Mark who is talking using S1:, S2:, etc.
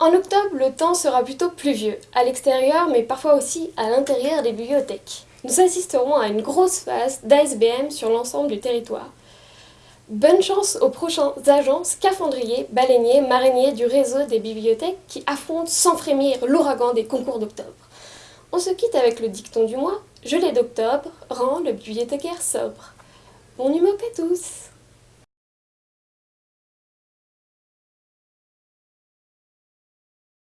S1: En octobre, le temps sera plutôt pluvieux, à l'extérieur mais parfois aussi à l'intérieur des bibliothèques. Nous assisterons à une grosse phase d'ASBM sur l'ensemble du territoire. Bonne chance aux prochains agents scaphandriers, baleiniers, mariniers du réseau des bibliothèques qui affrontent sans frémir l'ouragan des concours d'octobre. On se quitte avec le dicton du mois, gelée d'octobre rend le bibliothécaire sobre. Bon numéro à tous